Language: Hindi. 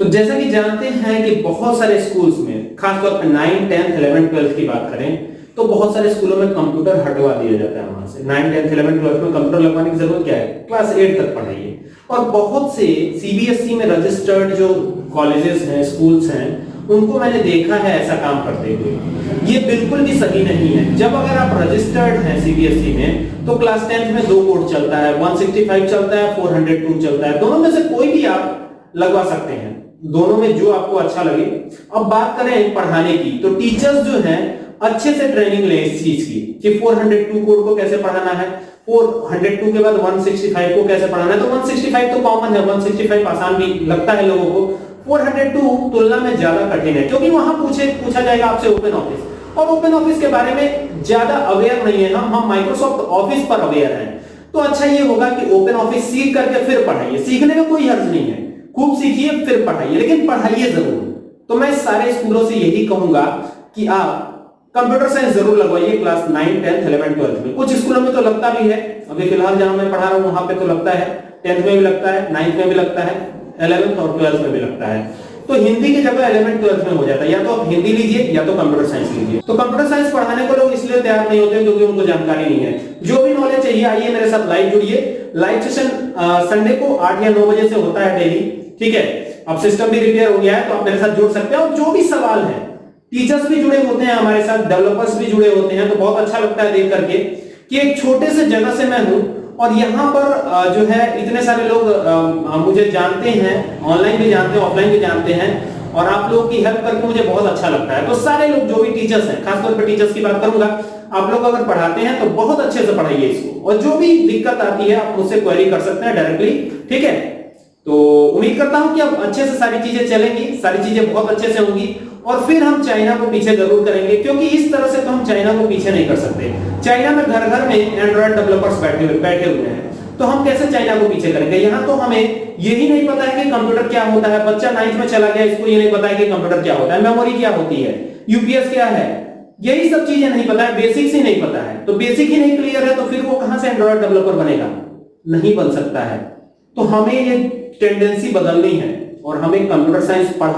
तो जैसा कि जानते हैं कि बहुत सारे स्कूल्स में, खासतौर पर नाइन टेंथ इलेवन ट्वेल्थ की बात करें तो बहुत सारे स्कूलों में कंप्यूटर हटवा दिया जाता है वहाँ से। नाइन टेंथ इलेवन ट्वेल्थ में कंप्यूटर लगवाने की ज़रूरत क्या है? क्लास एट तक पढ़ाइए। और बहुत से सीबीएसई e में रजिस्टर्ड जो कॉलेजेस हैं स्कूल्स हैं, उनको मैंने देखा है ऐसा काम करते हुए। ये बिल्कुल भी सही नहीं है। जब अगर आप रजिस्टर्ड हैं सीबीएसई e में तो क्लास टेंथ में दो कोड चलता है 165 चलता है 402 चलता है। दोनों में से कोई भी आप लगवा सकते हैं। दोनों में जो आपको अच्छा लगे। अब बात करें पढ़ाने की तो टीचर्स जो हैं, अच्छे से ट्रेनिंग लें इस चीज़ की कि 402 कोड को कैसे पढ़ाना है। 402 के बाद 165 को कैसे पढ़ाना है। तो 165 तो कॉमन है 165 आसान भी लगता है लोगों को। 402 तुलना में ज़्यादा कठिन है, क्योंकि वहाँ पूछे, पूछा जाएगा आपसे ओपन ऑफ़िस और ओपन ऑफ़िस के बारे में ज़्यादा अवेयर नहीं है हम हम माइक्रोसॉफ्ट ऑफ़िस पर अवेयर हैं। तो अच्छा ये होगा कि ओपन ऑफ़िस सीख करके फिर पढ़ाइए। सीखने में कोई हर्ज नहीं है। खूब सीखिए फिर पढ़ाइए। लेकिन पढ़ाइए ज़रूर। तो मैं सारे स्कूलों से यही कहूँगा कि आप कंप्यूटर साइंस ज़रूर लगवाइए class nine, tenth, eleven, twelfth में। कुछ स्कूलों में तो लगता भी है। अभी फ़िलहाल जहाँ मैं पढ़ा रहा हूँ, वहाँ पे तो लगता है। टेंथ में भी लगता है, नाइन्थ में भी लगता है, इलेवेंथ और ट्वेल्थ में भी लगता है। तो हिंदी की जगह इलेवन ट्वेल्थ में हो जाता है। या तो आप हिंदी लीजिए, या तो कंप्यूटर साइंस लीजिए। तो कंप्यूटर साइंस पढ़ाने को लोग इसलिए तैयार नहीं होते क्योंकि उनको जानकारी नहीं है। जो भी नॉलेज चाहिए, आइए मेरे साथ लाइव जुड़िए। लाइव सेशन संडे को आठ या नौ बजे से होता है डेली ठीक है? अब सिस्टम भी रिपेयर हो गया है तो आप मेरे साथ जुड़ सकते हैं। और जो भी सवाल है टीचर्स भी जुड़े होते हैं हमारे साथ डेवलपर्स भी जुड़े होते हैं। तो बहुत अच्छा लगता है देख करके कि एक छोटे से जगह से मैं हूँ और यहाँ पर जो है, इतने सारे लोग मुझे जानते हैं ऑनलाइन भी जानते हैं ऑफलाइन भी जानते हैं, और आप लोगों की हेल्प करके मुझे बहुत अच्छा लगता है। तो सारे लोग जो भी टीचर्स हैं, खासतौर पर टीचर्स की बात करूँगा, आप लोग अगर पढ़ाते हैं तो बहुत अच्छे से पढ़ाइए इसको। और जो भी दिक्कत आती है, आप मुझसे क्वेरी कर सकते हैं डायरेक्टली ठीक है? तो उम्मीद करता हूँ कि अब अच्छे से सारी चीज़ें चलेंगी, सारी चीज़ें बहुत अच्छे से होंगी और फिर हम चाइना को पीछे ज़रूर करेंगे, क्योंकि इस तरह से तो हम चाइना को पीछे नहीं कर सकते। चाइना में घर घर में एंड्रॉइड डेवलपर्स बैठे हुए बैठे हुए हैं। तो हम कैसे चाइना को पीछे करेंगे? यहाँ तो हमें यही नहीं पता है कि कंप्यूटर क्या होता है। बच्चा नाइन्थ में चला गया, इसको ये नहीं पता है कि कंप्यूटर क्या होता है। मेमोरी क्या होती है? यूपीएस क्या है? यही सब चीज़ें नहीं पता है बेसिक्स ही नहीं पता है। तो बेसिक ही नहीं क्लियर है तो फिर वो कहाँ से एंड्रॉइड डेवलपर बनेगा? नहीं बन सकता है। तो हमें ये टेंडेंसी बदलनी है, और हमें कंप्यूटर साइंस पढ़ा